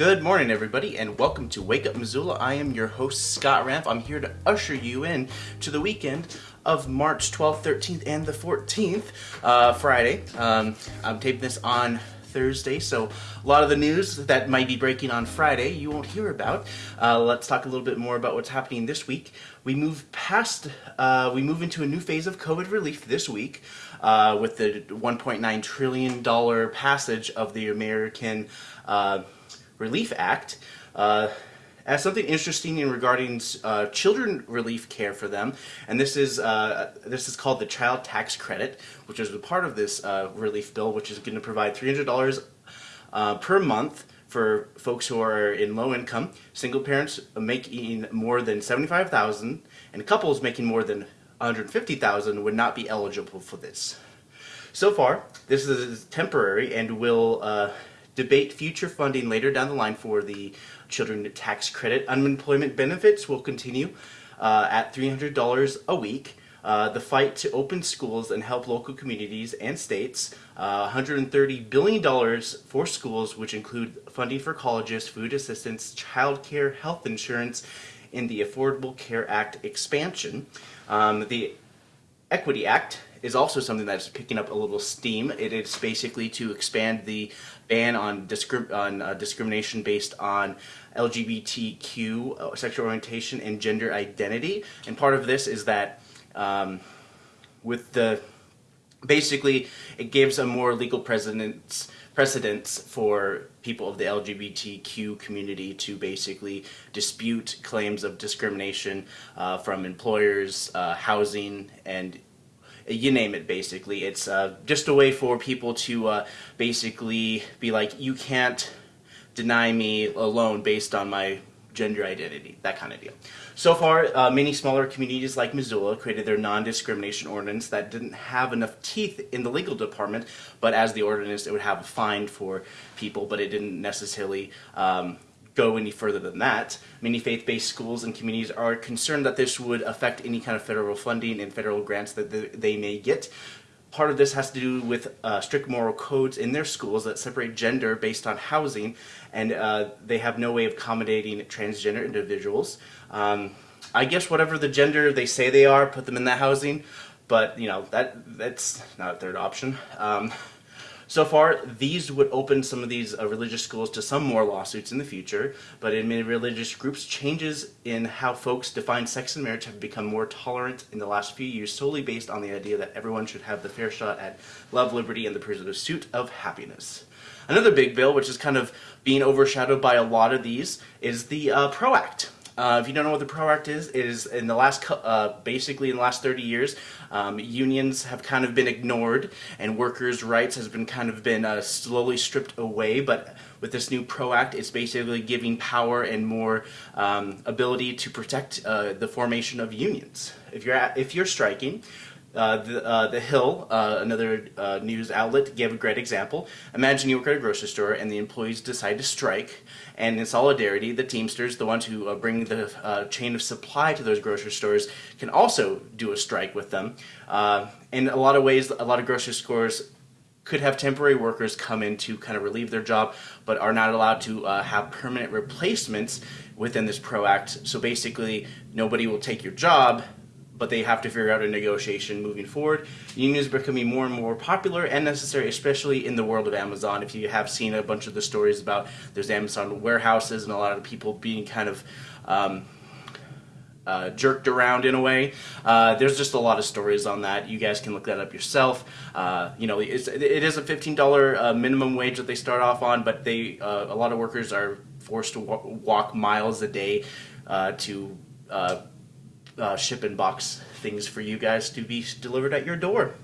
Good morning, everybody, and welcome to Wake Up Missoula. I am your host, Scott Ramp. I'm here to usher you in to the weekend of March 12th, 13th, and the 14th, uh, Friday. Um, I'm taping this on Thursday, so a lot of the news that might be breaking on Friday you won't hear about. Uh, let's talk a little bit more about what's happening this week. We move past, uh, we move into a new phase of COVID relief this week uh, with the 1.9 trillion dollar passage of the American uh, Relief Act. Uh, as something interesting in regarding uh, children relief care for them, and this is uh, this is called the Child Tax Credit, which is a part of this uh, relief bill, which is going to provide three hundred dollars uh, per month for folks who are in low income, single parents making more than seventy five thousand, and couples making more than one hundred fifty thousand would not be eligible for this. So far, this is temporary and will uh, debate future funding later down the line for the children tax credit. Unemployment benefits will continue uh, at $300 a week. Uh, the fight to open schools and help local communities and states. Uh, $130 billion for schools, which include funding for colleges, food assistance, child care, health insurance, and the Affordable Care Act expansion. Um, the Equity Act is also something that's picking up a little steam. It is basically to expand the ban on, discri on uh, discrimination based on LGBTQ uh, sexual orientation and gender identity. And part of this is that um, with the basically it gives a more legal precedence precedence for people of the LGBTQ community to basically dispute claims of discrimination uh, from employers, uh, housing, and you name it basically. It's uh, just a way for people to uh, basically be like, you can't deny me a loan based on my gender identity, that kind of deal. So far, uh, many smaller communities like Missoula created their non-discrimination ordinance that didn't have enough teeth in the legal department, but as the ordinance, it would have a fine for people, but it didn't necessarily um, go any further than that. Many faith-based schools and communities are concerned that this would affect any kind of federal funding and federal grants that they may get. Part of this has to do with uh, strict moral codes in their schools that separate gender based on housing, and uh, they have no way of accommodating transgender individuals. Um, I guess whatever the gender they say they are, put them in that housing, but you know that that's not a third option. Um, so far, these would open some of these uh, religious schools to some more lawsuits in the future, but in many religious groups, changes in how folks define sex and marriage have become more tolerant in the last few years, solely based on the idea that everyone should have the fair shot at love, liberty, and the pursuit of happiness. Another big bill, which is kind of being overshadowed by a lot of these, is the uh, PRO Act. Uh, if you don't know what the PRO Act is, it is in the last, uh, basically in the last 30 years, um, unions have kind of been ignored and workers' rights has been kind of been uh, slowly stripped away, but with this new PRO Act, it's basically giving power and more um, ability to protect uh, the formation of unions. If you're, at, if you're striking, uh, the, uh, the Hill, uh, another uh, news outlet, gave a great example. Imagine you work at a grocery store and the employees decide to strike, and in solidarity, the Teamsters, the ones who uh, bring the uh, chain of supply to those grocery stores, can also do a strike with them. in a lot of ways, a lot of grocery stores could have temporary workers come in to kind of relieve their job, but are not allowed to have permanent replacements within this PRO Act. So basically, nobody will take your job but they have to figure out a negotiation moving forward. Unions are becoming more and more popular and necessary, especially in the world of Amazon. If you have seen a bunch of the stories about there's Amazon warehouses and a lot of people being kind of um, uh, jerked around in a way. Uh, there's just a lot of stories on that. You guys can look that up yourself. Uh, you know, it's, it is a $15 uh, minimum wage that they start off on, but they uh, a lot of workers are forced to walk miles a day uh, to uh, ship and box things for you guys to be delivered at your door.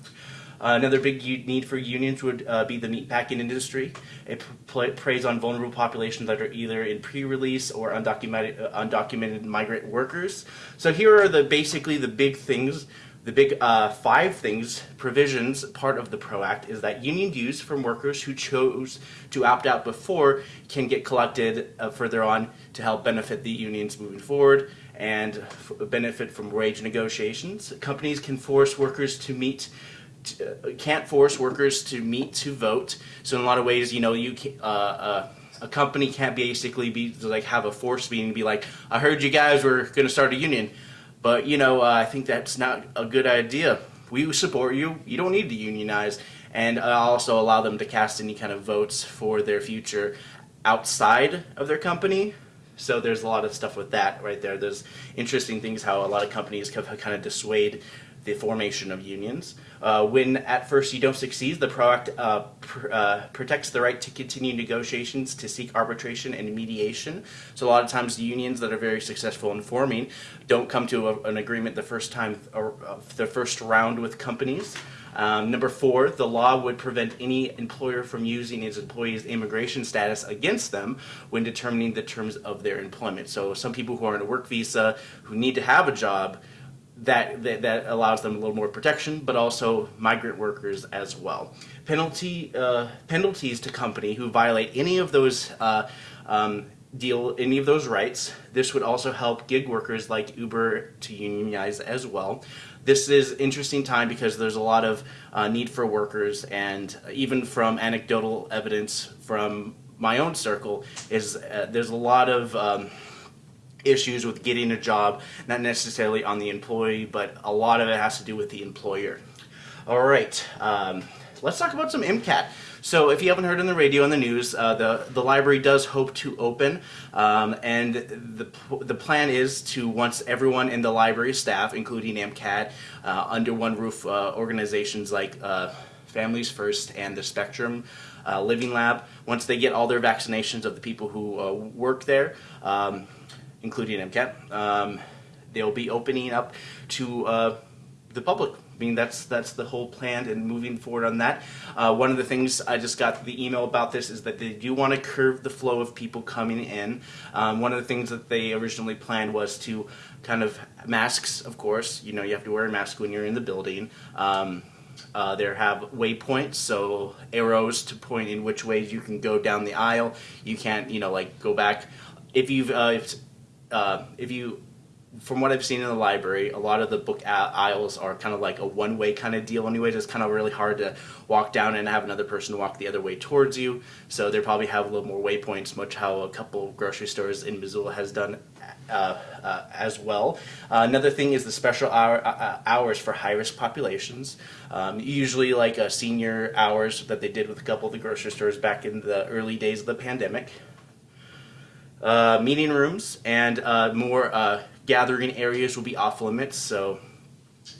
Uh, another big need for unions would uh, be the meatpacking industry. It preys on vulnerable populations that are either in pre-release or undocumented, uh, undocumented migrant workers. So here are the basically the big things, the big uh, five things, provisions, part of the PRO Act is that union dues from workers who chose to opt out before can get collected uh, further on to help benefit the unions moving forward and benefit from wage negotiations. Companies can force workers to meet uh, can't force workers to meet to vote. So in a lot of ways, you know, you can, uh, uh, a company can't basically be like have a force meeting and be like, I heard you guys were going to start a union, but you know uh, I think that's not a good idea. We support you. You don't need to unionize, and also allow them to cast any kind of votes for their future outside of their company. So there's a lot of stuff with that right there. There's interesting things how a lot of companies kind of dissuade the formation of unions. Uh, when at first you don't succeed, the PRO Act uh, pr uh, protects the right to continue negotiations to seek arbitration and mediation. So a lot of times the unions that are very successful in forming don't come to a, an agreement the first time or uh, the first round with companies. Um, number four, the law would prevent any employer from using his employees' immigration status against them when determining the terms of their employment. So some people who are on a work visa who need to have a job that, that, that allows them a little more protection, but also migrant workers as well. Penalty uh, penalties to company who violate any of those uh, um, deal any of those rights. This would also help gig workers like Uber to unionize as well. This is interesting time because there's a lot of uh, need for workers, and even from anecdotal evidence from my own circle, is uh, there's a lot of um, issues with getting a job, not necessarily on the employee, but a lot of it has to do with the employer. All right, um, let's talk about some MCAT. So if you haven't heard on the radio and the news, uh, the, the library does hope to open, um, and the, the plan is to, once everyone in the library staff, including MCAT, uh, under one roof uh, organizations like uh, Families First and the Spectrum uh, Living Lab, once they get all their vaccinations of the people who uh, work there, um, including MCAT. Um, they'll be opening up to the public. I mean, that's that's the whole plan and moving forward on that. Uh, one of the things I just got the email about this is that they do want to curve the flow of people coming in. Um, one of the things that they originally planned was to kind of masks, of course. You know, you have to wear a mask when you're in the building. Um, uh, there have waypoints, so arrows to point in which ways you can go down the aisle. You can't, you know, like go back. If you've uh, if uh, if you, from what I've seen in the library, a lot of the book aisles are kind of like a one-way kind of deal. Anyways, it's kind of really hard to walk down and have another person walk the other way towards you. So they probably have a little more waypoints, much how a couple grocery stores in Missoula has done uh, uh, as well. Uh, another thing is the special hour, uh, uh, hours for high-risk populations. Um, usually like uh, senior hours that they did with a couple of the grocery stores back in the early days of the pandemic meeting rooms and more gathering areas will be off limits. So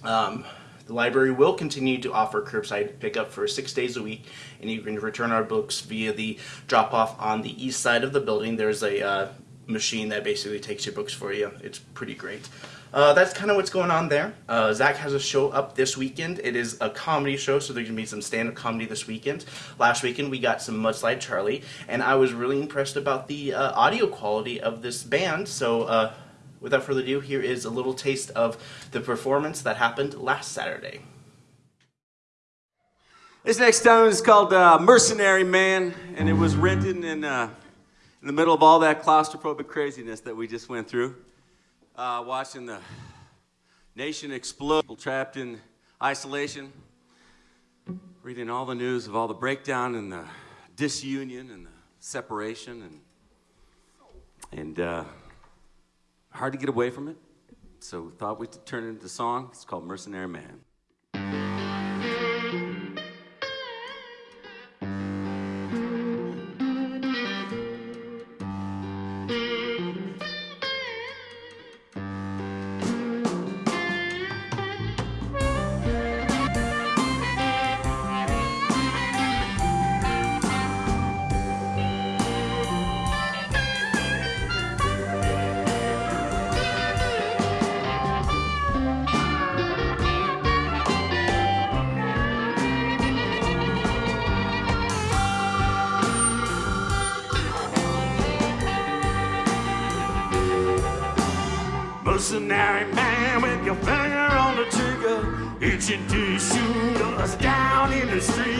um, the library will continue to offer curbside pickup for six days a week, and you can return our books via the drop off on the east side of the building. There's a uh, machine that basically takes your books for you. It's pretty great. Uh, that's kind of what's going on there. Uh, Zach has a show up this weekend. It is a comedy show, so there's going to be some stand-up comedy this weekend. Last weekend we got some Mudslide Charlie, and I was really impressed about the uh, audio quality of this band. So uh, without further ado, here is a little taste of the performance that happened last Saturday. This next song is called uh, Mercenary Man, and it was written in, uh, in the middle of all that claustrophobic craziness that we just went through uh, watching the nation explode, trapped in isolation, reading all the news of all the breakdown and the disunion and the separation, and and uh, hard to get away from it. So thought we'd turn it into a song. It's called Mercenary Man. Itching to shoot us down in the streets.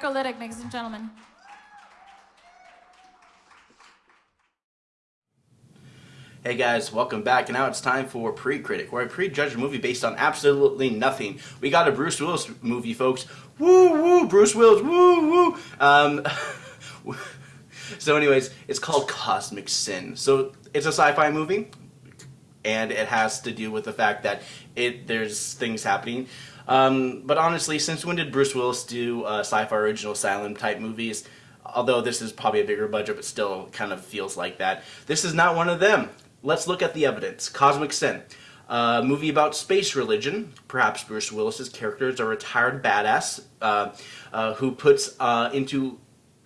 Marco Liddick, ladies and gentlemen. Hey guys, welcome back. And now it's time for Pre-Critic, where I prejudge a movie based on absolutely nothing. We got a Bruce Willis movie, folks. Woo woo, Bruce Willis, woo woo. Um, so, anyways, it's called Cosmic Sin. So it's a sci-fi movie, and it has to do with the fact that it there's things happening. Um, but honestly, since when did Bruce Willis do uh, sci-fi original asylum type movies? Although this is probably a bigger budget, but still kind of feels like that. This is not one of them. Let's look at the evidence. Cosmic Sin. A movie about space religion. Perhaps Bruce Willis's character is a retired badass uh, uh, who puts uh, into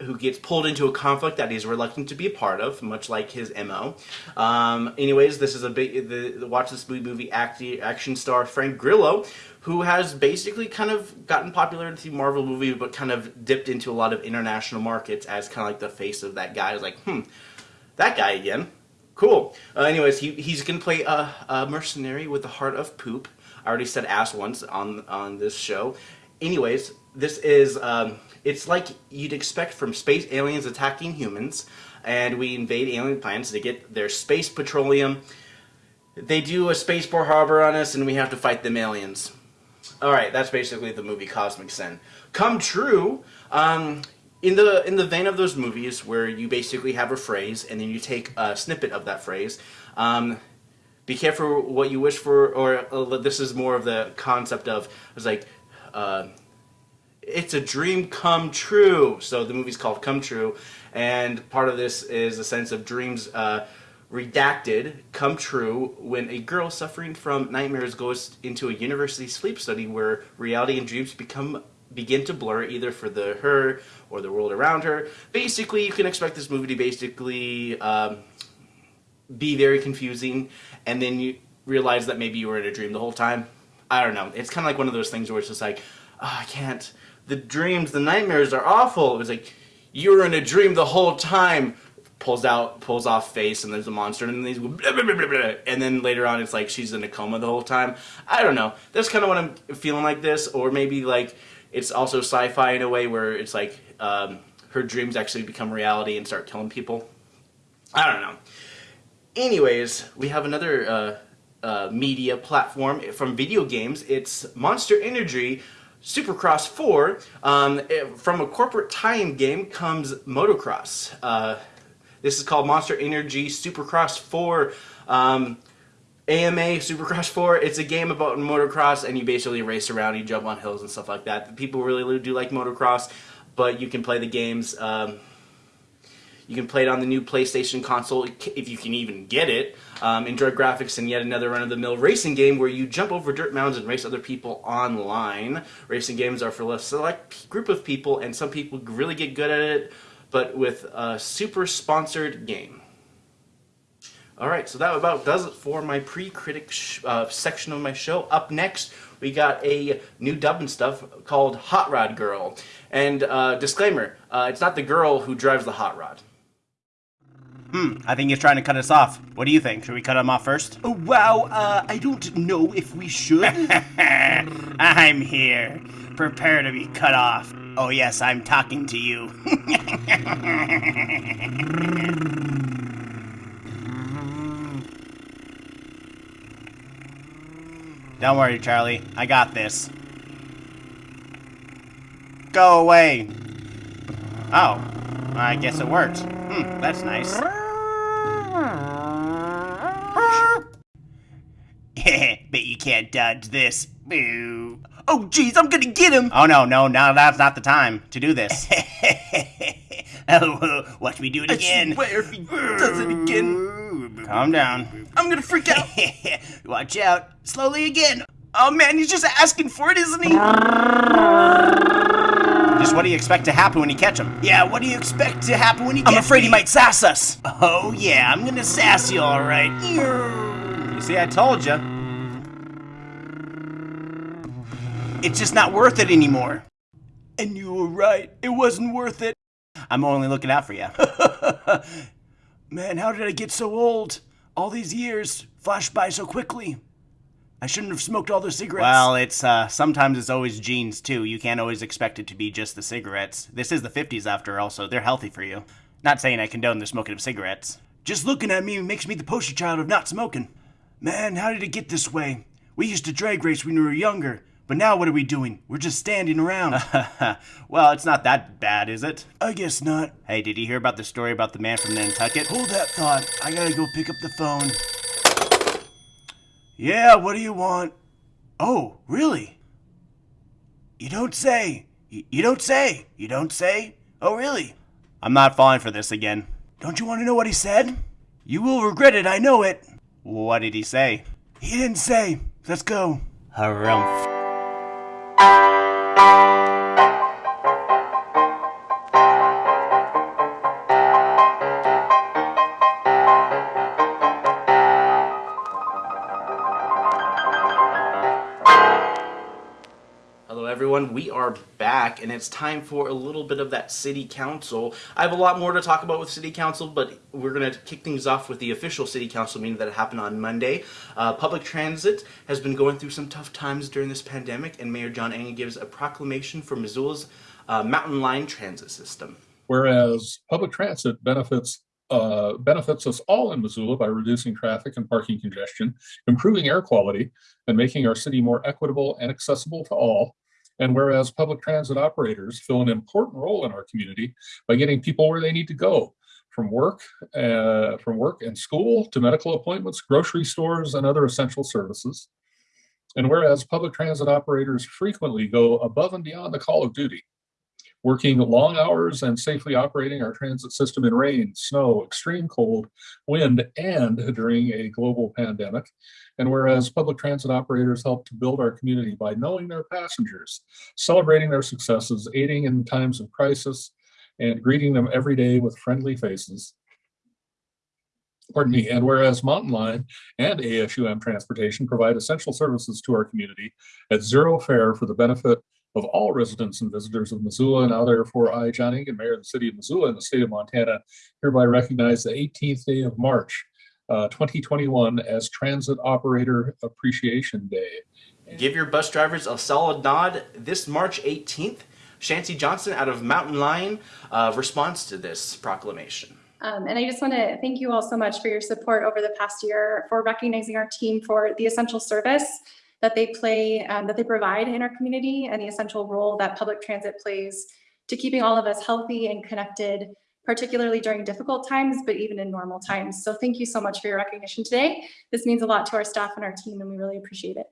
who gets pulled into a conflict that he's reluctant to be a part of, much like his mo. Um, anyways, this is a big. The, the watch this movie acti- action star Frank Grillo, who has basically kind of gotten popularity through Marvel movie, but kind of dipped into a lot of international markets as kind of like the face of that guy. Is like, hmm, that guy again. Cool. Uh, anyways, he, he's gonna play a, a mercenary with the heart of poop. I already said ass once on on this show. Anyways, this is um, it's like you'd expect from space aliens attacking humans, and we invade alien planets to get their space petroleum. They do a spaceport harbor on us, and we have to fight them aliens. All right, that's basically the movie Cosmic Sin. Come true. Um, in the in the vein of those movies where you basically have a phrase and then you take a snippet of that phrase. Um, be careful what you wish for, or uh, this is more of the concept of it's like. Uh, it's a dream come true. So the movie's called Come True, and part of this is a sense of dreams uh, redacted come true when a girl suffering from nightmares goes into a university sleep study where reality and dreams become begin to blur either for the her or the world around her. Basically, you can expect this movie to basically um, be very confusing, and then you realize that maybe you were in a dream the whole time. I don't know. It's kind of like one of those things where it's just like, oh, I can't. The dreams, the nightmares are awful. It was like you were in a dream the whole time. Pulls out, pulls off face, and there's a monster, and then these, and then later on, it's like she's in a coma the whole time. I don't know. That's kind of what I'm feeling like this, or maybe like it's also sci-fi in a way where it's like um, her dreams actually become reality and start killing people. I don't know. Anyways, we have another uh, uh, media platform from video games. It's Monster Energy Supercross 4. Um, it, from a corporate tie-in game comes motocross. Uh, this is called Monster Energy Supercross 4. Um, AMA Supercross 4, it's a game about motocross and you basically race around, you jump on hills and stuff like that. People really do like motocross, but you can play the games. Um, you can play it on the new PlayStation console if you can even get it. Um, enjoy graphics and yet another run-of-the-mill racing game where you jump over dirt mounds and race other people online. Racing games are for a select group of people and some people really get good at it, but with a super sponsored game. Alright, so that about does it for my pre-critic uh, section of my show. Up next, we got a new dub and stuff called Hot Rod Girl. And uh, disclaimer, uh, it's not the girl who drives the hot rod. Hmm, I think he's trying to cut us off. What do you think? Should we cut him off first? Oh, wow, uh, I don't know if we should. I'm here. Prepare to be cut off. Oh, yes, I'm talking to you. Don't worry, Charlie. I got this. Go away. Oh, I guess it worked. Hmm, that's nice. Bet you can't dodge this. Boo. Oh, jeez, I'm gonna get him. Oh, no, no, no, that's not the time to do this. oh, watch me do it again. I swear if he does it again. Calm down. I'm gonna freak out. Watch out. Slowly again. Oh, man, he's just asking for it, isn't he? Just what do you expect to happen when you catch him? Yeah, what do you expect to happen when he I'm afraid me? he might sass us. Oh, yeah, I'm gonna sass you, all right. See, I told you. It's just not worth it anymore. And you were right. It wasn't worth it. I'm only looking out for you. Man, how did I get so old? All these years flashed by so quickly. I shouldn't have smoked all those cigarettes. Well, it's uh sometimes it's always genes too. You can't always expect it to be just the cigarettes. This is the 50s after all, so they're healthy for you. Not saying I condone the smoking of cigarettes. just looking at me makes me the poster child of not smoking. Man, how did it get this way? We used to drag race when we were younger, but now what are we doing? We're just standing around. well, it's not that bad, is it? I guess not. Hey, did you hear about the story about the man from Nantucket? Hold that thought. I gotta go pick up the phone. Yeah, what do you want? Oh, really? You don't say. You, you don't say. You don't say. Oh, really? I'm not falling for this again. Don't you want to know what he said? You will regret it, I know it. What did he say? He didn't say. Let's go. Harumph. Everyone. We are back, and it's time for a little bit of that city council. I have a lot more to talk about with city council, but we're going to kick things off with the official city council meeting that happened on Monday. Uh, public transit has been going through some tough times during this pandemic, and Mayor John Engen gives a proclamation for Missoula's uh, Mountain Line transit system. Whereas public transit benefits uh, benefits us all in Missoula by reducing traffic and parking congestion, improving air quality, and making our city more equitable and accessible to all. And whereas public transit operators fill an important role in our community by getting people where they need to go, from work, uh, from work and school to medical appointments, grocery stores, and other essential services. And whereas public transit operators frequently go above and beyond the call of duty, working long hours and safely operating our transit system in rain, snow, extreme cold, wind, and during a global pandemic. And whereas public transit operators help to build our community by knowing their passengers, celebrating their successes, aiding in times of crisis, and greeting them every day with friendly faces. Pardon me. And whereas Mountain Line and ASUM Transportation provide essential services to our community at zero fare for the benefit of all residents and visitors of Missoula. And now, therefore, I, John Engen, Mayor of the City of Missoula and the State of Montana, hereby recognize the 18th day of March, uh, 2021, as Transit Operator Appreciation Day. Give your bus drivers a solid nod. This March 18th, Shancy Johnson out of Mountain Line uh, responds to this proclamation. Um, and I just want to thank you all so much for your support over the past year, for recognizing our team for the essential service that they play, um, that they provide in our community and the essential role that public transit plays to keeping all of us healthy and connected, particularly during difficult times, but even in normal times. So thank you so much for your recognition today. This means a lot to our staff and our team, and we really appreciate it.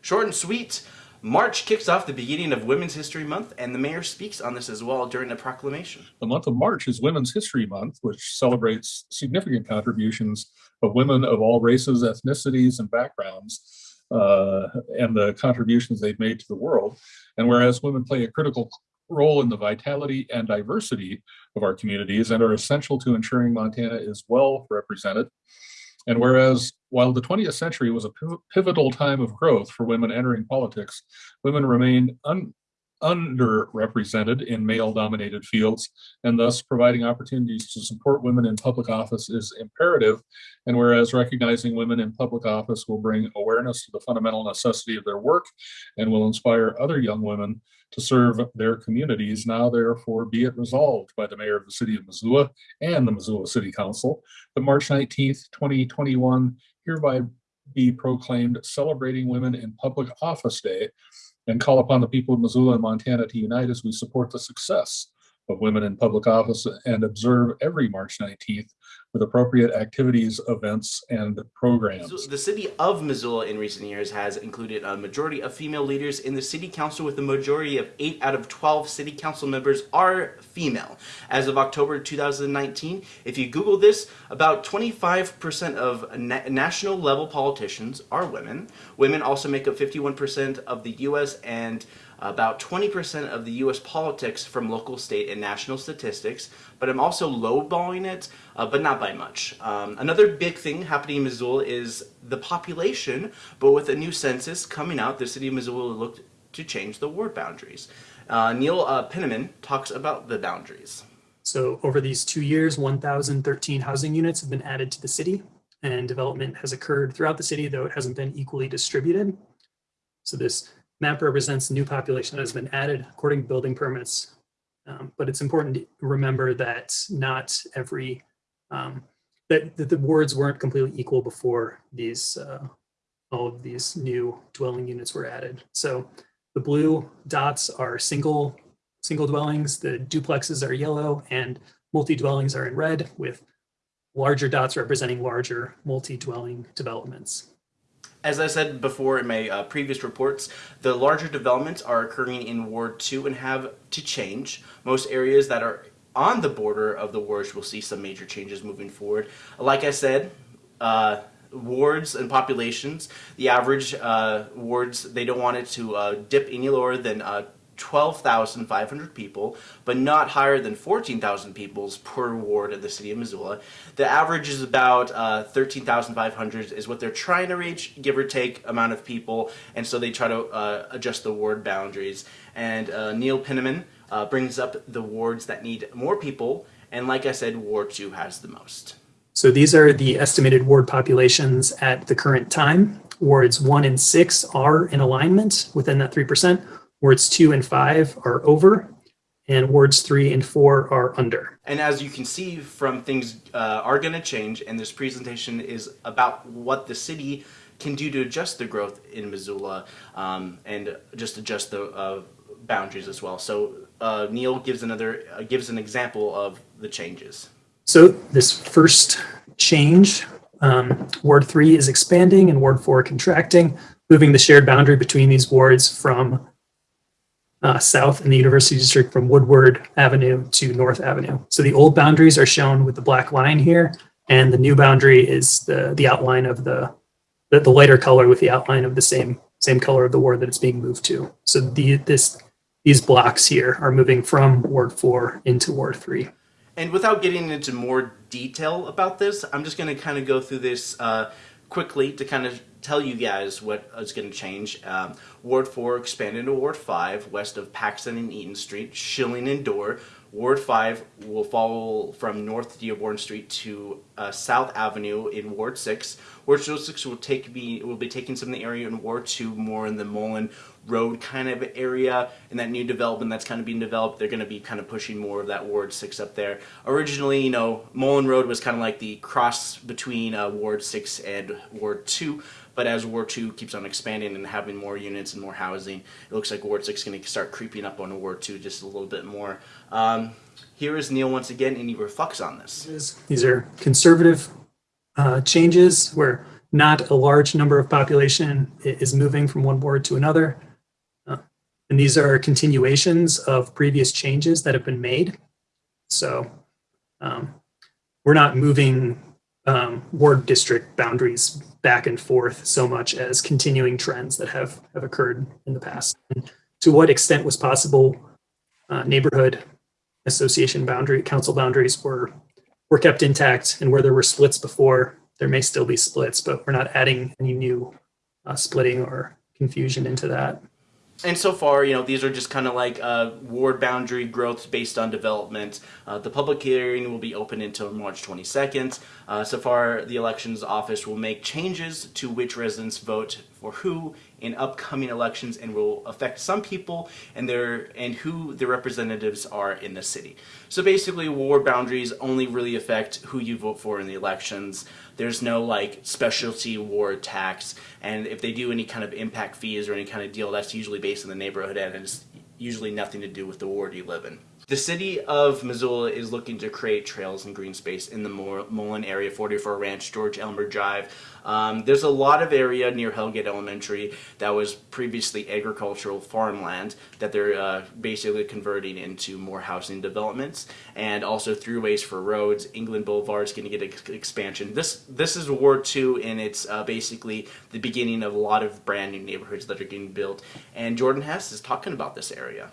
Short and sweet. March kicks off the beginning of Women's History Month, and the mayor speaks on this as well during the proclamation. The month of March is Women's History Month, which celebrates significant contributions of women of all races, ethnicities, and backgrounds uh, and the contributions they've made to the world. And whereas women play a critical role in the vitality and diversity of our communities and are essential to ensuring Montana is well represented. And whereas while the 20th century was a pivotal time of growth for women entering politics, women remain un underrepresented in male dominated fields and thus providing opportunities to support women in public office is imperative and whereas recognizing women in public office will bring awareness to the fundamental necessity of their work and will inspire other young women to serve their communities. Now therefore be it resolved by the mayor of the city of missoula and the missoula city council that march 19th 2021 hereby be proclaimed celebrating women in public office day and call upon the people of Missoula and Montana to unite as we support the success of women in public office and observe every March 19th with appropriate activities, events, and programs. The city of Missoula in recent years has included a majority of female leaders in the city council with a majority of 8 out of 12 city council members are female. As of October 2019, if you Google this, about 25% of na national level politicians are women. Women also make up 51% of the US and about 20% of the US politics from local, state, and national statistics, but I'm also lowballing it, uh, but not by much. Um, another big thing happening in Missoula is the population, but with a new census coming out, the city of Missoula looked to change the ward boundaries. Uh, Neil uh, Penniman talks about the boundaries. So over these two years, 1,013 housing units have been added to the city and development has occurred throughout the city, though it hasn't been equally distributed. So this map represents new population that has been added according to building permits. Um, but it's important to remember that not every, um, that, that the wards weren't completely equal before these, uh, all of these new dwelling units were added. So the blue dots are single, single dwellings, the duplexes are yellow, and multi-dwellings are in red with larger dots representing larger multi-dwelling developments. As I said before in my uh, previous reports, the larger developments are occurring in Ward 2 and have to change. Most areas that are on the border of the wards will see some major changes moving forward. Like I said, uh, wards and populations, the average uh, wards, they don't want it to uh, dip any lower than uh, 12,500 people, but not higher than 14,000 peoples per ward of the city of Missoula. The average is about uh, 13,500 is what they're trying to reach, give or take amount of people, and so they try to uh, adjust the ward boundaries. And uh, Neil Pinneman uh, brings up the wards that need more people, and like I said, Ward 2 has the most. So these are the estimated ward populations at the current time. Wards one and six are in alignment within that 3%. Wards two and five are over, and wards three and four are under. And as you can see from things uh, are going to change, and this presentation is about what the city can do to adjust the growth in Missoula um, and just adjust the uh, boundaries as well. So uh, Neil gives another uh, gives an example of the changes. So this first change, um, Ward 3 is expanding and Ward 4 contracting, moving the shared boundary between these wards from uh, south in the University District from Woodward Avenue to North Avenue. So the old boundaries are shown with the black line here, and the new boundary is the, the outline of the, the, the lighter color with the outline of the same, same color of the ward that it's being moved to. So the, this, these blocks here are moving from Ward 4 into Ward 3. And without getting into more detail about this, I'm just going to kind of go through this uh, quickly to kind of tell you guys what is going to change. Um, Ward 4 expanded to Ward 5 west of Paxson and Eaton Street, Schilling and Door. Ward 5 will follow from North Dearborn Street to uh, South Avenue in Ward 6. Ward 6 will take be will be taking some of the area in Ward 2 more in the Mullen Road kind of area and that new development that's kind of being developed. They're going to be kind of pushing more of that Ward 6 up there. Originally, you know, Mullen Road was kind of like the cross between uh, Ward 6 and Ward 2. But as War 2 keeps on expanding and having more units and more housing, it looks like Ward 6 is going to start creeping up on Ward 2 just a little bit more. Um, here is Neil once again, and he reflects on this. These are conservative uh, changes where not a large number of population is moving from one ward to another. Uh, and these are continuations of previous changes that have been made. So um, we're not moving um, ward district boundaries back and forth so much as continuing trends that have, have occurred in the past. And to what extent was possible, uh, neighborhood association boundary, council boundaries were, were kept intact and where there were splits before, there may still be splits, but we're not adding any new uh, splitting or confusion into that and so far, you know, these are just kind of like uh, ward boundary growth based on development. Uh, the public hearing will be open until March 22nd. Uh, so far, the elections office will make changes to which residents vote for who in upcoming elections and will affect some people and their and who the representatives are in the city. So basically, ward boundaries only really affect who you vote for in the elections. There's no like specialty ward tax, and if they do any kind of impact fees or any kind of deal, that's usually based in the neighborhood and it's usually nothing to do with the ward you live in. The city of Missoula is looking to create trails and green space in the Mullen area, 44 Ranch, George Elmer Drive. Um, there's a lot of area near Hellgate Elementary that was previously agricultural farmland that they're uh, basically converting into more housing developments and also throughways for roads. England Boulevard is going to get an expansion. This this is Ward 2 and it's uh, basically the beginning of a lot of brand new neighborhoods that are getting built. And Jordan Hess is talking about this area.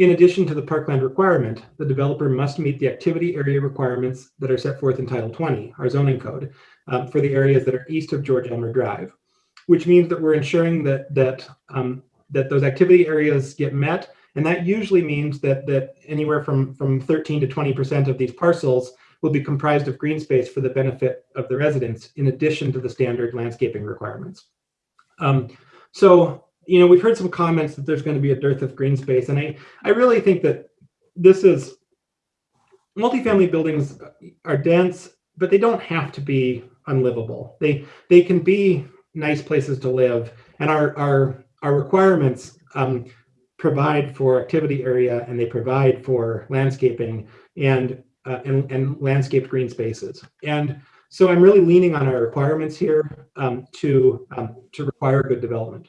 In addition to the parkland requirement, the developer must meet the activity area requirements that are set forth in Title 20, our zoning code, um, for the areas that are east of George Elmer Drive, which means that we're ensuring that that um, that those activity areas get met, and that usually means that that anywhere from from 13 to 20 percent of these parcels will be comprised of green space for the benefit of the residents, in addition to the standard landscaping requirements. Um, so you know, we've heard some comments that there's going to be a dearth of green space, and I, I really think that this is multifamily buildings are dense, but they don't have to be unlivable. They they can be nice places to live, and our our our requirements um, provide for activity area and they provide for landscaping and uh, and, and landscaped green spaces. And so I'm really leaning on our requirements here um, to um, to require good development.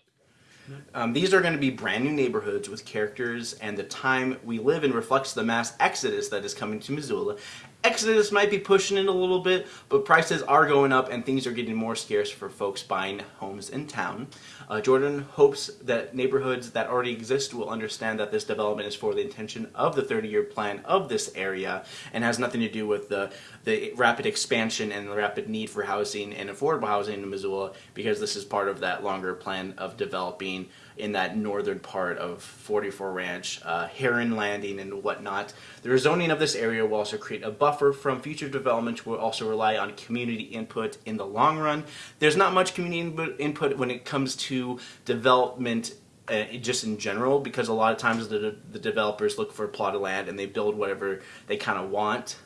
Um, these are going to be brand new neighborhoods with characters, and the time we live in reflects the mass exodus that is coming to Missoula. Exodus might be pushing it a little bit, but prices are going up and things are getting more scarce for folks buying homes in town. Uh, Jordan hopes that neighborhoods that already exist will understand that this development is for the intention of the 30-year plan of this area and has nothing to do with the, the rapid expansion and the rapid need for housing and affordable housing in Missoula because this is part of that longer plan of developing in that northern part of 44 Ranch, uh, Heron Landing and whatnot. The rezoning of this area will also create a buffer from future development will also rely on community input in the long run. There's not much community input when it comes to development uh, just in general because a lot of times the, the developers look for a plot of land and they build whatever they kind of want.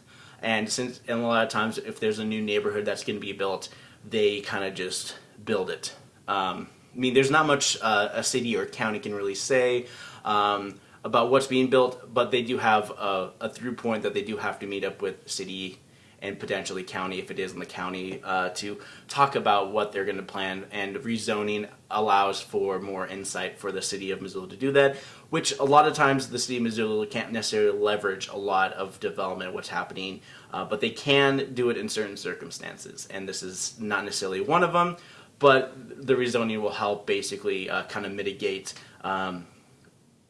And since and a lot of times if there's a new neighborhood that's going to be built, they kind of just build it. Um, I mean, there's not much uh, a city or county can really say um, about what's being built, but they do have a, a, through point that they do have to meet up with city and potentially county, if it is in the county, uh, to talk about what they're going to plan. And rezoning allows for more insight for the city of Missoula to do that, which a lot of times the city of Missoula can't necessarily leverage a lot of development, what's happening, uh, but they can do it in certain circumstances. And this is not necessarily one of them but the rezoning will help basically uh, kind of mitigate um,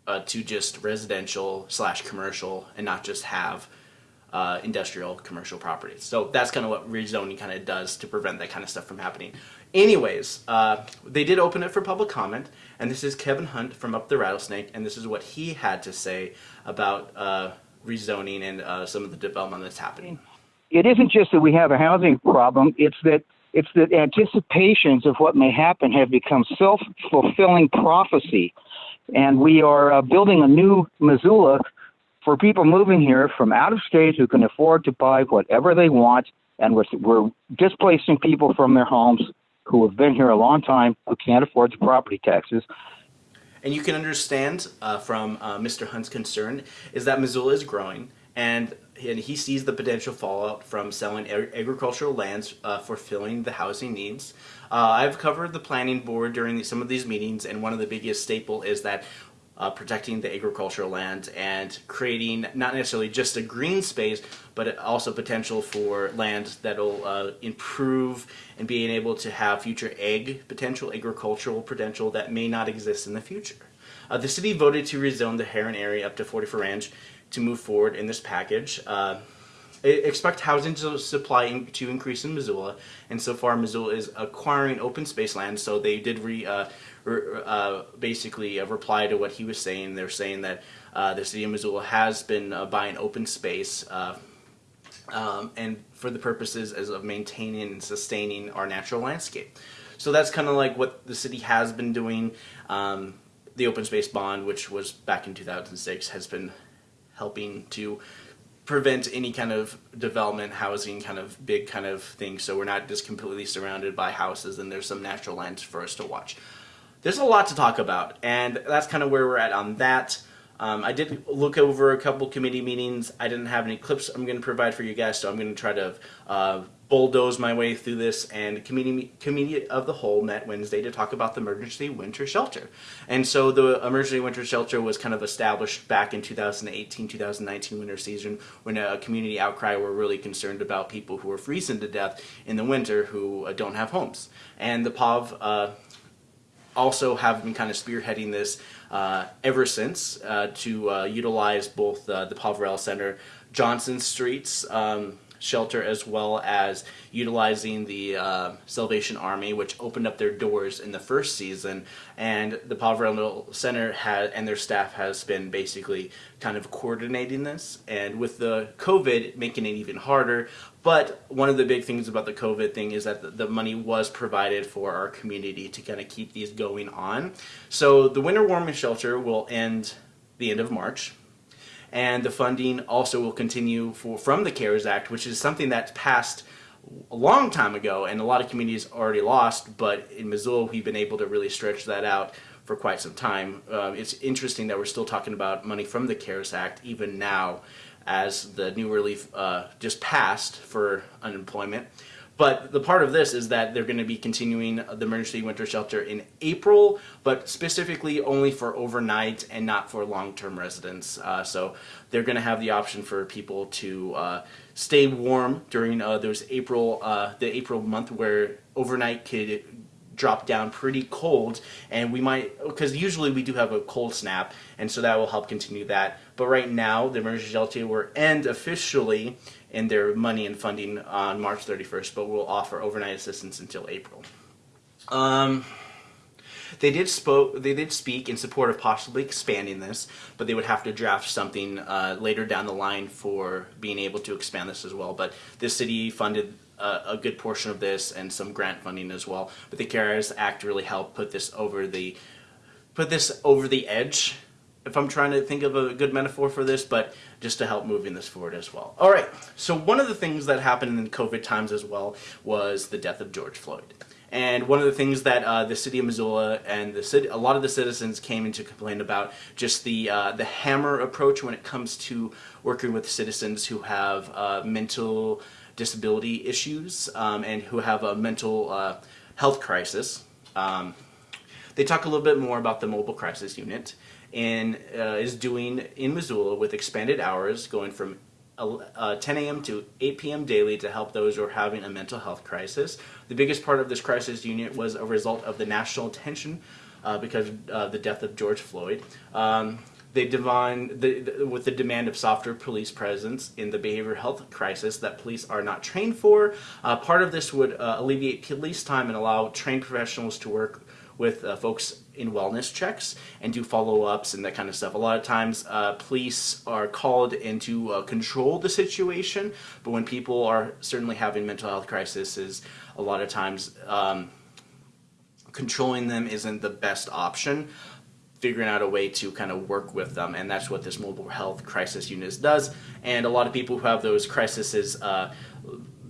uh, to just residential slash commercial and not just have uh, industrial commercial properties. So that's kind of what rezoning kind of does to prevent that kind of stuff from happening. Anyways, uh, they did open it for public comment, and this is Kevin Hunt from Up the Rattlesnake, and this is what he had to say about uh, rezoning and uh, some of the development that's happening. It isn't just that we have a housing problem, it's that it's that anticipations of what may happen have become self fulfilling prophecy. And we are uh, building a new Missoula for people moving here from out of state who can afford to buy whatever they want. And we're, we're displacing people from their homes who have been here a long time who can't afford the property taxes. And you can understand uh, from uh, Mr. Hunt's concern is that Missoula is growing and and he sees the potential fallout from selling agricultural lands uh, for filling the housing needs. Uh, I've covered the planning board during the, some of these meetings, and one of the biggest staple is that uh, protecting the agricultural land and creating not necessarily just a green space, but also potential for land that'll uh, improve and being able to have future egg potential, agricultural potential that may not exist in the future. Uh, the city voted to rezone the Heron area up to 44 Ranch to move forward in this package. Uh, expect housing supply to increase in Missoula, and so far Missoula is acquiring open space land. So they did re, uh, uh, basically a reply to what he was saying. They're saying that uh, the city of Missoula has been uh, buying open space. Uh, um, and for the purposes as of maintaining and sustaining our natural landscape. So that's kind of like what the city has been doing. Um, the open space bond, which was back in 2006, has been helping to prevent any kind of development housing kind of big kind of thing so we're not just completely surrounded by houses and there's some natural lands for us to watch. There's a lot to talk about and that's kind of where we're at on that. Um, I did look over a couple committee meetings. I didn't have any clips I'm going to provide for you guys, so I'm going to try to uh, bulldoze my way through this. And committee, committee of the whole met Wednesday to talk about the emergency winter shelter. And so the emergency winter shelter was kind of established back in 2018-2019 winter season when a community outcry were really concerned about people who were freezing to death in the winter who uh, don't have homes. And the POV uh, also have been kind of spearheading this uh, ever since uh, to uh, utilize both the Poverello Center, Johnson Streets um, shelter, as well as utilizing the uh, Salvation Army, which opened up their doors in the first season. And the Poverello Center had, and their staff has been basically kind of coordinating this. And with the COVID, making it even harder. But one of the big things about the COVID thing is that the money was provided for our community to kind of keep these going on. So the winter warming shelter will end the end of March and the funding also will continue for, from the CARES Act, which is something that's passed a long time ago and a lot of communities already lost, but in Missoula we've been able to really stretch that out for quite some time. Uh, it's interesting that we're still talking about money from the CARES Act even now as the new relief uh, just passed for unemployment. But the part of this is that they're going to be continuing the emergency winter shelter in April, but specifically only for overnight and not for long-term residents. Uh, so they're going to have the option for people to uh, stay warm during uh, those April, uh, the April month where overnight could drop down pretty cold and we might because usually we do have a cold snap and so that will help continue that but right now the emergency shelter will end officially in their money and funding on March 31st but will offer overnight assistance until April um, they did spoke they did speak in support of possibly expanding this but they would have to draft something uh, later down the line for being able to expand this as well but the city funded a, a good portion of this and some grant funding as well. But the CARES Act really helped put this over the put this over the edge. If I'm trying to think of a good metaphor for this, but just to help moving this forward as well. All right. So one of the things that happened in COVID times as well was the death of George Floyd. And one of the things that uh, the city of Missoula and the city, a lot of the citizens came in to complain about just the uh, the hammer approach when it comes to working with citizens who have uh, mental disability issues um, and who have a mental uh, health crisis. Um, they talk a little bit more about the mobile crisis unit and uh, is doing in Missoula with expanded hours going from uh, 10 a.m. to 8 p.m. daily to help those who are having a mental health crisis. The biggest part of this crisis unit was a result of the national attention uh, because of uh, the death of George Floyd. Um, they divine the, the, with the demand of softer police presence in the behavioral health crisis that police are not trained for. Uh, part of this would uh, alleviate police time and allow trained professionals to work with uh, folks in wellness checks and do follow-ups and that kind of stuff. A lot of times uh, police are called in to uh, control the situation, but when people are certainly having mental health crises, a lot of times um, controlling them isn't the best option figuring out a way to kind of work with them and that's what this mobile health crisis unit does and a lot of people who have those crises uh,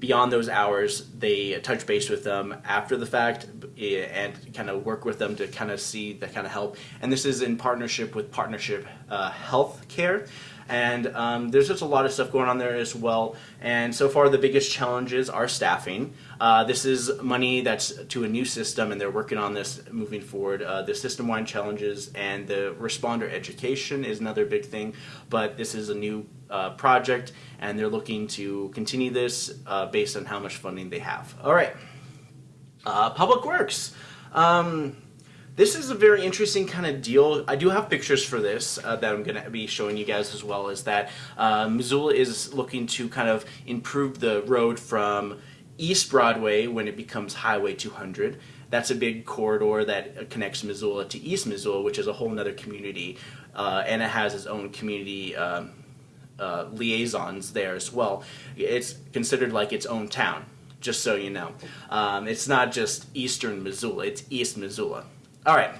beyond those hours they touch base with them after the fact eh, and kind of work with them to kind of see that kind of help and this is in partnership with partnership uh, health care and um, there's just a lot of stuff going on there as well. And so far, the biggest challenges are staffing. Uh, this is money that's to a new system, and they're working on this moving forward. Uh, the system-wide challenges and the responder education is another big thing, but this is a new uh, project, and they're looking to continue this uh, based on how much funding they have. All right, uh, Public Works. Um, this is a very interesting kind of deal. I do have pictures for this uh, that I'm going to be showing you guys as well, is that uh, Missoula is looking to kind of improve the road from East Broadway when it becomes Highway 200. That's a big corridor that connects Missoula to East Missoula, which is a whole other community, uh, and it has its own community um, uh, liaisons there as well. It's considered like its own town, just so you know. Um, it's not just Eastern Missoula, it's East Missoula. All right,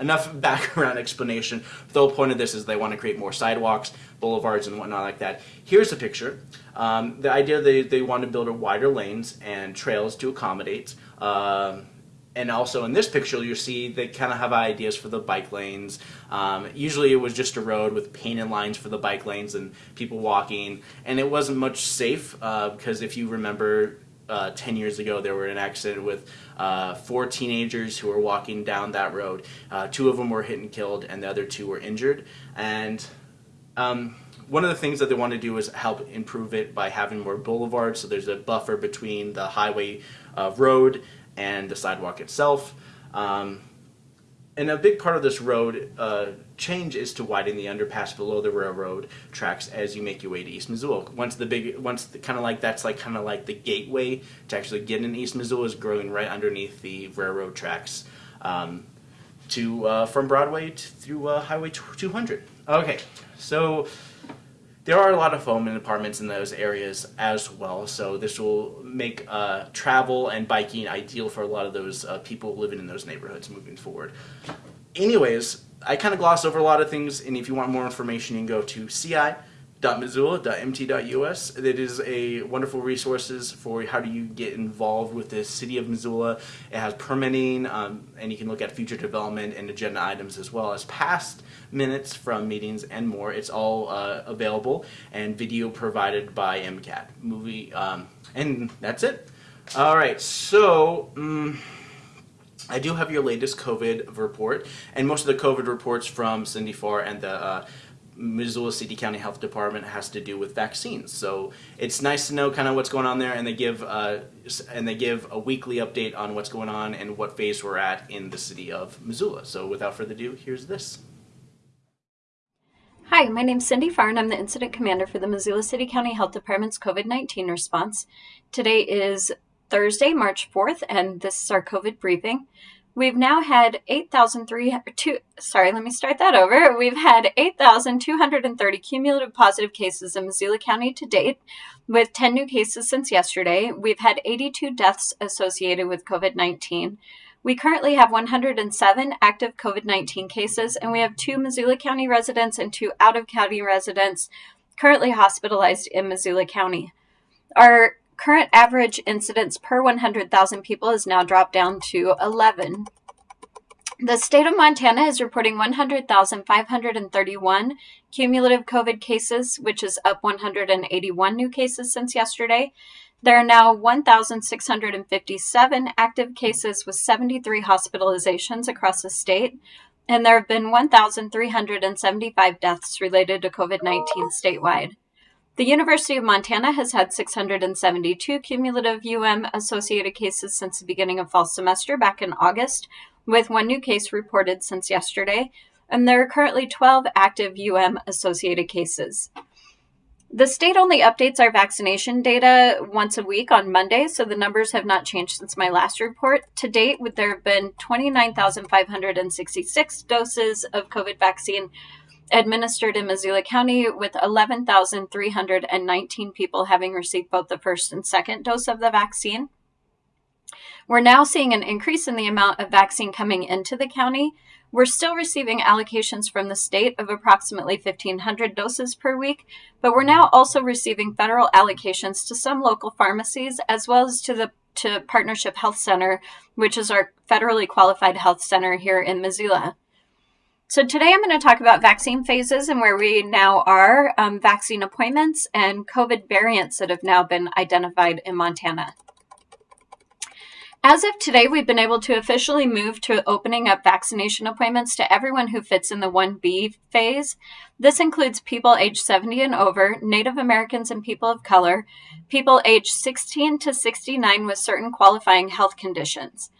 enough background explanation. The whole point of this is they want to create more sidewalks, boulevards, and whatnot like that. Here's a picture. Um, the idea they, they want to build wider lanes and trails to accommodate. Um, and also in this picture you see they kind of have ideas for the bike lanes. Um, usually it was just a road with painted lines for the bike lanes and people walking and it wasn't much safe uh, because if you remember uh, 10 years ago there were an accident with uh, four teenagers who were walking down that road. Uh, two of them were hit and killed and the other two were injured. And um, one of the things that they want to do is help improve it by having more boulevards so there's a buffer between the highway uh, road and the sidewalk itself. Um, and a big part of this road uh, change is to widen the underpass below the railroad tracks as you make your way to East Missoula. Once the big, once kind of like that's like kind of like the gateway to actually get in East Missoula is growing right underneath the railroad tracks um, to uh, from Broadway to, through uh, Highway 200. Okay, so there are a lot of home and apartments in those areas as well, so this will make uh, travel and biking ideal for a lot of those uh, people living in those neighborhoods moving forward. Anyways, I kind of gloss over a lot of things, and if you want more information, you can go to CI missoula.mt.us. It is a wonderful resources for how do you get involved with the city of Missoula. It has permitting, um, and you can look at future development and agenda items as well as past minutes from meetings and more. It's all uh, available and video provided by MCAT movie, um, and that's it. All right, so um, I do have your latest COVID report, and most of the COVID reports from Cindy Farr and the uh, Missoula City County Health Department has to do with vaccines. So it's nice to know kind of what's going on there, and they give uh, and they give a weekly update on what's going on and what phase we're at in the city of Missoula. So without further ado, here's this. Hi, my name's Cindy Farr. I'm the Incident Commander for the Missoula City County Health Department's COVID 19 response. Today is Thursday, March 4th, and this is our COVID briefing. We've now had 8,300, sorry, let me start that over. We've had 8,230 cumulative positive cases in Missoula County to date, with 10 new cases since yesterday. We've had 82 deaths associated with COVID 19. We currently have 107 active COVID 19 cases, and we have two Missoula County residents and two out of county residents currently hospitalized in Missoula County. Our current average incidence per 100,000 people has now dropped down to 11. The state of Montana is reporting 100,531 cumulative COVID cases, which is up 181 new cases since yesterday. There are now 1,657 active cases with 73 hospitalizations across the state, and there have been 1,375 deaths related to COVID 19 statewide. The University of Montana has had 672 cumulative UM associated cases since the beginning of fall semester back in August, with one new case reported since yesterday, and there are currently 12 active UM associated cases. The state only updates our vaccination data once a week on Monday, so the numbers have not changed since my last report. To date, there have been 29,566 doses of COVID vaccine administered in Missoula County, with 11,319 people having received both the first and second dose of the vaccine. We're now seeing an increase in the amount of vaccine coming into the county. We're still receiving allocations from the state of approximately 1,500 doses per week, but we're now also receiving federal allocations to some local pharmacies as well as to the to Partnership Health Center, which is our federally qualified health center here in Missoula. So today I'm going to talk about vaccine phases and where we now are, um, vaccine appointments, and COVID variants that have now been identified in Montana. As of today, we've been able to officially move to opening up vaccination appointments to everyone who fits in the 1B phase. This includes people age 70 and over, Native Americans and people of color, people age 16 to 69 with certain qualifying health conditions.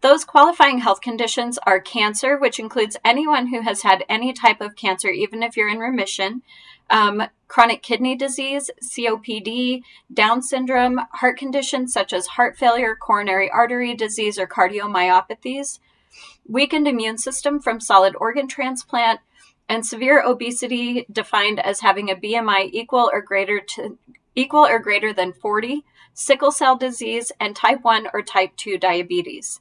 Those qualifying health conditions are cancer, which includes anyone who has had any type of cancer, even if you're in remission, um, chronic kidney disease, COPD, Down syndrome, heart conditions such as heart failure, coronary artery disease, or cardiomyopathies, weakened immune system from solid organ transplant, and severe obesity defined as having a BMI equal or greater to equal or greater than 40, sickle cell disease, and type 1 or type 2 diabetes.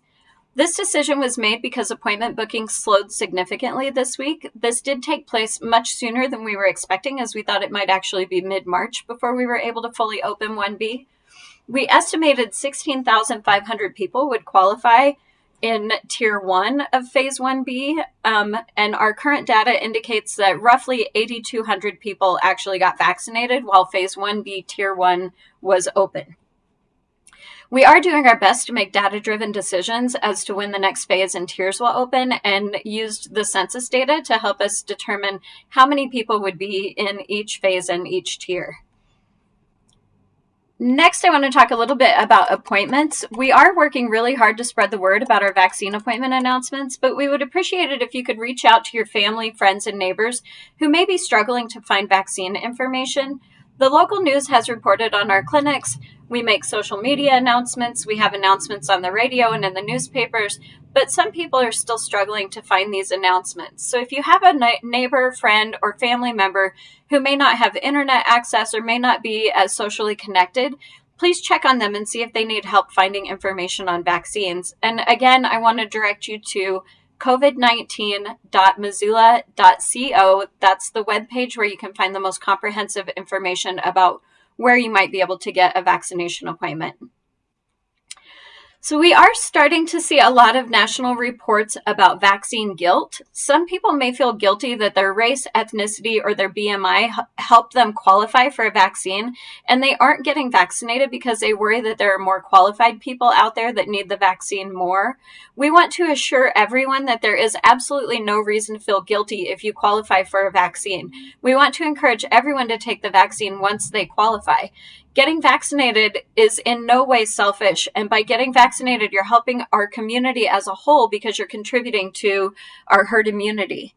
This decision was made because appointment bookings slowed significantly this week. This did take place much sooner than we were expecting, as we thought it might actually be mid March before we were able to fully open 1B. We estimated 16,500 people would qualify in tier one of phase 1B, um, and our current data indicates that roughly 8,200 people actually got vaccinated while phase 1B tier one was open. We are doing our best to make data driven decisions as to when the next phase and tiers will open and used the census data to help us determine how many people would be in each phase and each tier. Next, I want to talk a little bit about appointments. We are working really hard to spread the word about our vaccine appointment announcements, but we would appreciate it if you could reach out to your family, friends, and neighbors who may be struggling to find vaccine information. The local news has reported on our clinics, we make social media announcements, we have announcements on the radio and in the newspapers, but some people are still struggling to find these announcements. So if you have a neighbor, friend, or family member who may not have internet access or may not be as socially connected, please check on them and see if they need help finding information on vaccines. And again, I want to direct you to covid19.missoula.co. That's the webpage where you can find the most comprehensive information about where you might be able to get a vaccination appointment. So, we are starting to see a lot of national reports about vaccine guilt. Some people may feel guilty that their race, ethnicity, or their BMI helped them qualify for a vaccine, and they aren't getting vaccinated because they worry that there are more qualified people out there that need the vaccine more. We want to assure everyone that there is absolutely no reason to feel guilty if you qualify for a vaccine. We want to encourage everyone to take the vaccine once they qualify getting vaccinated is in no way selfish. And by getting vaccinated, you're helping our community as a whole because you're contributing to our herd immunity.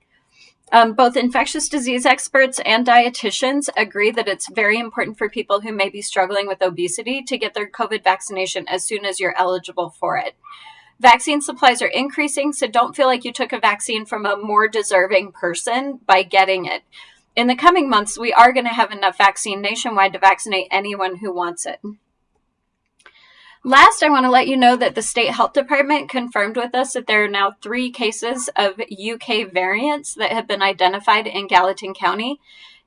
Um, both infectious disease experts and dietitians agree that it's very important for people who may be struggling with obesity to get their COVID vaccination as soon as you're eligible for it. Vaccine supplies are increasing, so don't feel like you took a vaccine from a more deserving person by getting it in the coming months, we are going to have enough vaccine nationwide to vaccinate anyone who wants it. Last, I want to let you know that the State Health Department confirmed with us that there are now three cases of UK variants that have been identified in Gallatin County.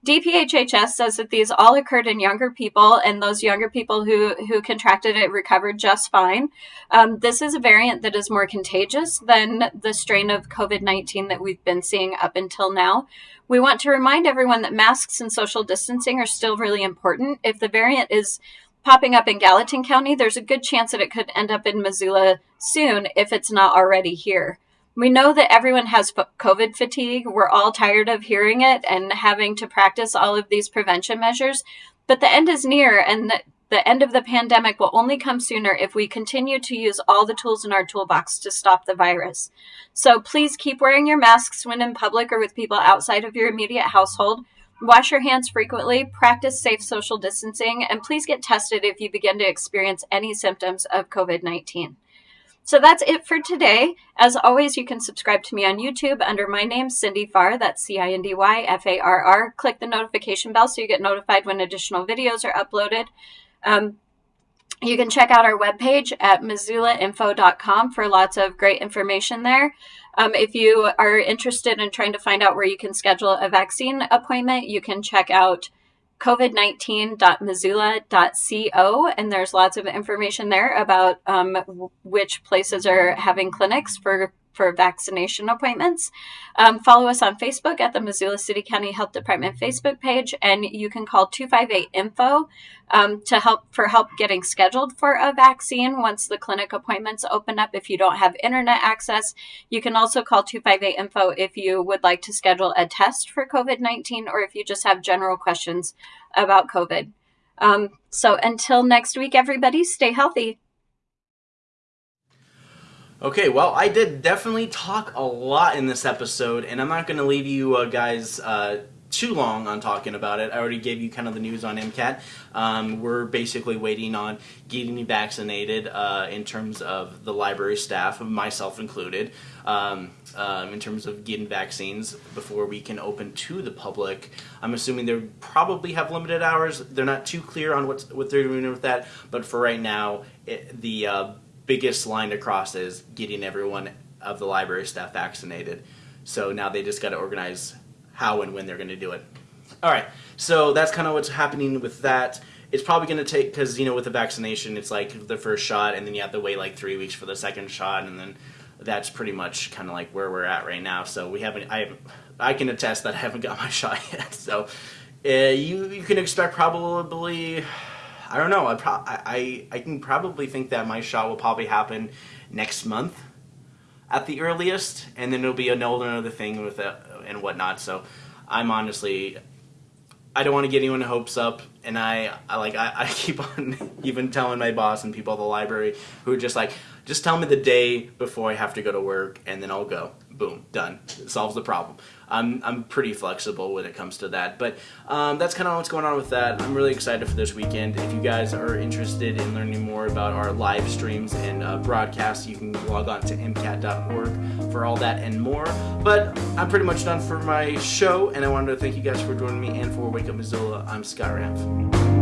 DPHHS says that these all occurred in younger people, and those younger people who, who contracted it recovered just fine. Um, this is a variant that is more contagious than the strain of COVID 19 that we've been seeing up until now. We want to remind everyone that masks and social distancing are still really important. If the variant is popping up in Gallatin County, there's a good chance that it could end up in Missoula soon if it's not already here. We know that everyone has COVID fatigue. We're all tired of hearing it and having to practice all of these prevention measures, but the end is near and the end of the pandemic will only come sooner if we continue to use all the tools in our toolbox to stop the virus. So please keep wearing your masks when in public or with people outside of your immediate household. Wash your hands frequently, practice safe social distancing, and please get tested if you begin to experience any symptoms of COVID 19. So that's it for today. As always, you can subscribe to me on YouTube under my name, Cindy Farr. That's C I N D Y F A R R. Click the notification bell so you get notified when additional videos are uploaded. Um, you can check out our webpage at missoulainfo.com for lots of great information there. Um, if you are interested in trying to find out where you can schedule a vaccine appointment, you can check out covid19.missoula.co, and there's lots of information there about um, which places are having clinics for for vaccination appointments. Um, follow us on Facebook at the Missoula City County Health Department Facebook page, and you can call 258 info um, to help for help getting scheduled for a vaccine once the clinic appointments open up. If you don't have internet access, you can also call 258 info if you would like to schedule a test for COVID 19 or if you just have general questions about COVID. Um, so until next week, everybody, stay healthy. Okay, well, I did definitely talk a lot in this episode, and I'm not going to leave you uh, guys uh, too long on talking about it. I already gave you kind of the news on MCAT. Um, we're basically waiting on getting vaccinated uh, in terms of the library staff, myself included, um, um, in terms of getting vaccines before we can open to the public. I'm assuming they probably have limited hours. They're not too clear on what's, what they're doing with that, but for right now, it, the uh, biggest line to cross is getting everyone of the library staff vaccinated. So now they just got to organize how and when they're going to do it. All right, so that's kind of what's happening with that. It's probably going to take because you know with the vaccination, it's like the first shot, and then you have to wait like three weeks for the second shot, and then that's pretty much kind of like where we're at right now. So we haven't. I I can attest that I haven't got my shot yet. So uh, you you can expect probably I don't know. I, pro- I I can probably think that my shot will probably happen next month at the earliest, and then it'll be another thing with it and whatnot. So I'm honestly, I don't want to get anyone hopes up, and I, I like I, I keep on even telling my boss and people at the library who are just like, just tell me the day before I have to go to work, and then I'll go. Boom, done. It solves the problem. I'm, I'm pretty flexible when it comes to that. But um, that's kind of what's going on with that. I'm really excited for this weekend. If you guys are interested in learning more about our live streams and uh, broadcasts, you can log on to mcat.org for all that and more. But I'm pretty much done for my show, and I wanted to thank you guys for joining me and for Wake Up Missoula. I'm Scott Ramp.